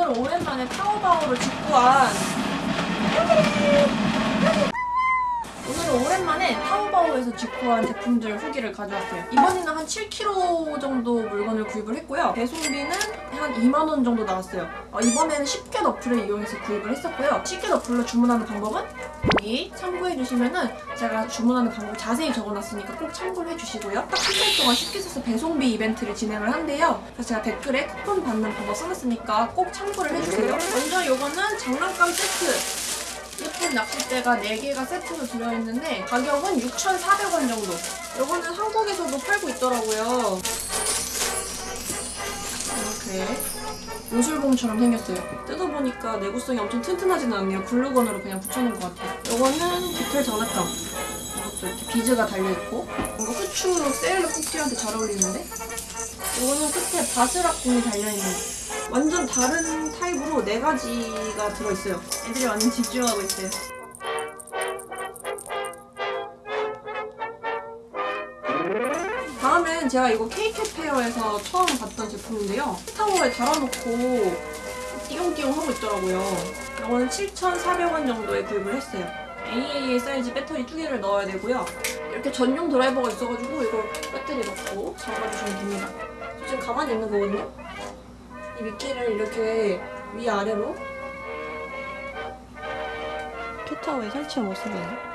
오늘은 오랜만에 타오바오를 직구한 오늘은 오랜만에 타오바오에서 직구한 제품들 후기를 가져왔어요. 이번에는 한 7kg 정도 물건을 구입을 했고요. 배송비는 한 2만원 정도 나왔어요. 어, 이번에는 10개 너플을 이용해서 구입을 했었고요. 10개 너플로 주문하는 방법은 여기 참고해주시면 은 제가 주문하는 방법 자세히 적어놨으니까 꼭 참고를 해주시고요. 딱 한 달 동안 쉽게 써서 배송비 이벤트를 진행을 한대요. 그래서 제가 댓글에 쿠폰 받는 방법 써놨으니까 꼭 참고를 해주세요. 먼저 요거는 장난감 세트. 예쁜 낚싯대가 4개가 세트로 들어있는데 가격은 6,400원 정도. 요거는 한국에서도 팔고 있더라고요. 이렇게 요술봉처럼 생겼어요. 뜯어보니까 내구성이 엄청 튼튼하지는 않네요. 글루건으로 그냥 붙여놓은 것 같아요. 요거는 깃털 장난감. 이것도 이렇게 비즈가 달려있고 뭔가 후추 세일러 쿠키한테 잘 어울리는데 요거는 끝에 바스락 공이 달려있는 완전 다른 타입으로 네 가지가 들어있어요. 애들이 완전 집중하고 있어요. 다음엔 제가 이거 K-Cat Fair에서 처음 봤던 제품인데요. 타워에 달아놓고 띠용띠용 하고 있더라고요. 이거는 7,400원 정도에 구입을 했어요. AAA 사이즈 배터리 두 개를 넣어야 되고요. 이렇게 전용 드라이버가 있어가지고 이걸 배터리 넣고 잠가주시면 됩니다. 저 지금 가만히 있는 거거든요. 이 미끼를 이렇게 위아래로 캣타워에 설치한 모습이에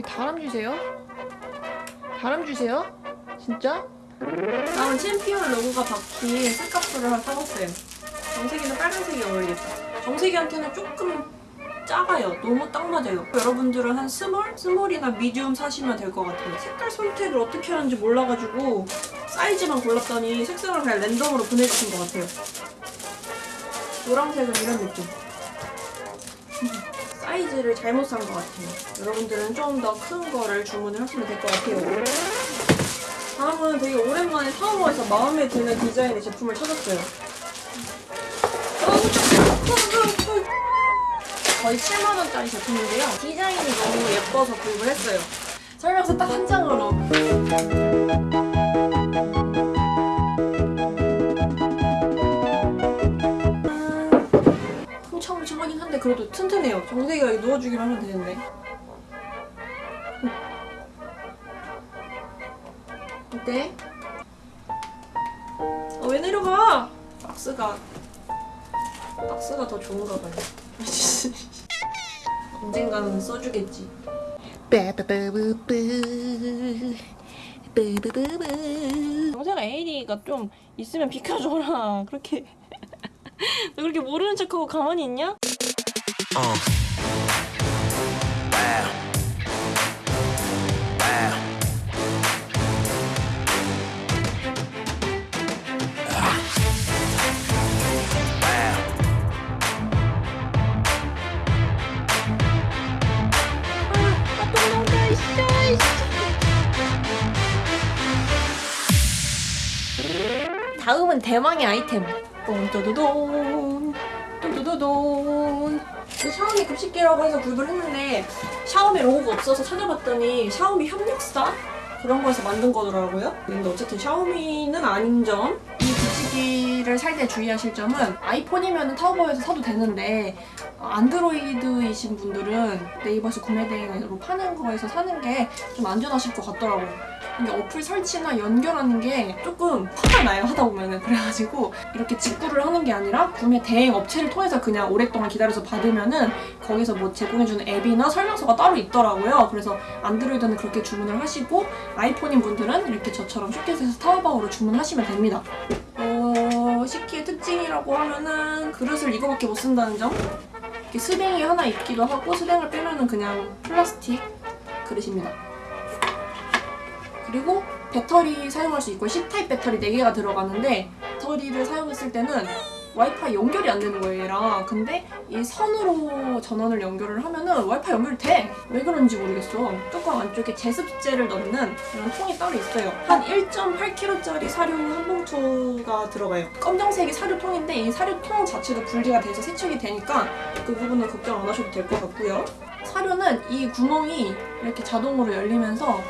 다람 주세요? 다람 주세요? 진짜? 다음은 챔피언 로고가 박힌 색깔표를 하나 사봤어요. 정색이는 빨간색이 어울리겠다. 정색이한테는 조금 작아요. 너무 딱 맞아요. 여러분들은 한 small? small이나 medium 사시면 될 것 같아요. 색깔 선택을 어떻게 하는지 몰라가지고 사이즈만 골랐더니 색상을 그냥 랜덤으로 보내주신 것 같아요. 노란색은 이런 느낌. 사이즈를 잘못 산 것 같아요. 여러분들은 좀 더 큰 거를 주문을 하시면 될 것 같아요. 다음은 되게 오랜만에 타워에서 마음에 드는 디자인의 제품을 찾았어요. 거의 7만원짜리 제품인데요. 디자인이 너무 예뻐서 구입을 했어요. 설명서 딱 한 장으로. 튼튼해요. 정세기가 누워주기로 하면 되는데. 어때? 어, 왜 내려가? 박스가 박스가 더 좋은가 봐요. 언젠가는 써주겠지. 영세가 에이리가 좀 있으면 비켜줘라. 그렇게 너 그렇게 모르는 척하고 가만히 있냐? Wow. 다음은 대망의 아이템. 똥또도돈 똥또도돈 샤오미 급식기라고 해서 구입을 했는데 샤오미 로고가 없어서 찾아봤더니 샤오미 협력사 그런 거에서 만든 거더라고요. 근데 어쨌든 샤오미는 아닌 점. 이 급식기를 살 때 주의하실 점은 아이폰이면 타오바오에서 사도 되는데 어, 안드로이드이신 분들은 네이버에서 구매 대행으로 파는 거에서 사는 게 좀 안전하실 것 같더라고요. 이게 어플 설치나 연결하는 게 조금 화가 나요 하다 보면은 그래가지고 이렇게 직구를 하는 게 아니라 구매 대행 업체를 통해서 그냥 오랫동안 기다려서 받으면은 거기서 뭐 제공해주는 앱이나 설명서가 따로 있더라고요. 그래서 안드로이드는 그렇게 주문을 하시고 아이폰인 분들은 이렇게 저처럼 슈켓에서 타오바오로 주문하시면 됩니다. 어... 식기의 특징이라고 하면은 그릇을 이거밖에 못 쓴다는 점? 이렇게 스댕이 하나 있기도 하고 스댕을 빼면은 그냥 플라스틱 그릇입니다. 그리고 배터리 사용할 수 있고 C타입 배터리 4개가 들어가는데 배터리를 사용했을 때는 와이파이 연결이 안 되는 거예요 얘랑. 근데 이 선으로 전원을 연결을 하면은 와이파이 연결이 돼! 왜 그런지 모르겠어. 뚜껑 안쪽에 제습제를 넣는 이런 통이 따로 있어요. 한 1.8kg짜리 사료 한 봉투가 들어가요. 검정색이 사료통인데 이 사료통 자체도 분리가 돼서 세척이 되니까 그 부분은 걱정 안 하셔도 될 것 같고요. 사료는 이 구멍이 이렇게 자동으로 열리면서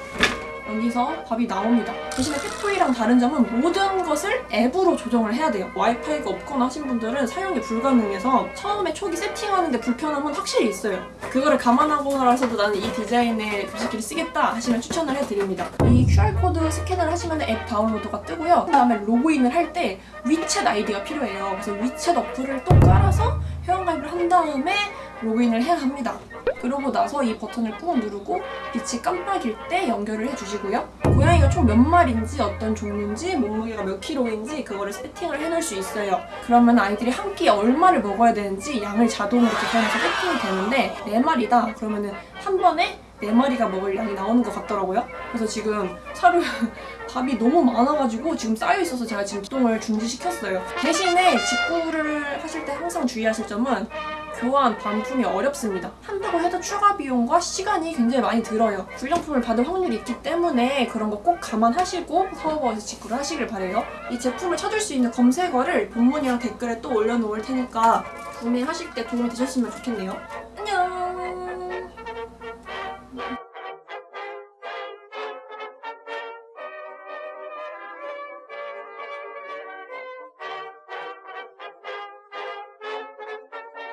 여기서 밥이 나옵니다. 대신에 팩토리랑 다른 점은 모든 것을 앱으로 조정을 해야 돼요. 와이파이가 없거나 하신 분들은 사용이 불가능해서 처음에 초기 세팅하는데 불편함은 확실히 있어요. 그거를 감안하고라서도 나는 이 디자인의 급식기를 쓰겠다 하시면 추천을 해드립니다. 이 QR코드 스캔을 하시면 앱 다운로드가 뜨고요. 그 다음에 로그인을 할 때 위챗 아이디가 필요해요. 그래서 위챗 어플을 또 깔아서 회원가입을 한 다음에 로그인을 해야 합니다. 그러고 나서 이 버튼을 꾹 누르고 빛이 깜빡일 때 연결을 해주시고요. 고양이가 총 몇 마리인지 어떤 종류인지 몸무게가 몇 킬로인지 그거를 세팅을 해놓을 수 있어요. 그러면 아이들이 한 끼에 얼마를 먹어야 되는지 양을 자동으로 계산해서 세팅이 되는데 네 마리다 그러면 은 한 번에 네 마리가 먹을 양이 나오는 것 같더라고요. 그래서 지금 사료 밥이 너무 많아가지고 지금 쌓여 있어서 제가 지금 기동을 중지시켰어요. 대신에 직구를 하실 때 항상 주의하실 점은 교환 반품이 어렵습니다. 한다고 해도 추가 비용과 시간이 굉장히 많이 들어요. 불량품을 받을 확률이 있기 때문에 그런 거 꼭 감안하시고 사업어에서 직구를 하시길 바래요. 이 제품을 찾을 수 있는 검색어를 본문이랑 댓글에 또 올려놓을 테니까 구매하실 때 도움이 되셨으면 좋겠네요.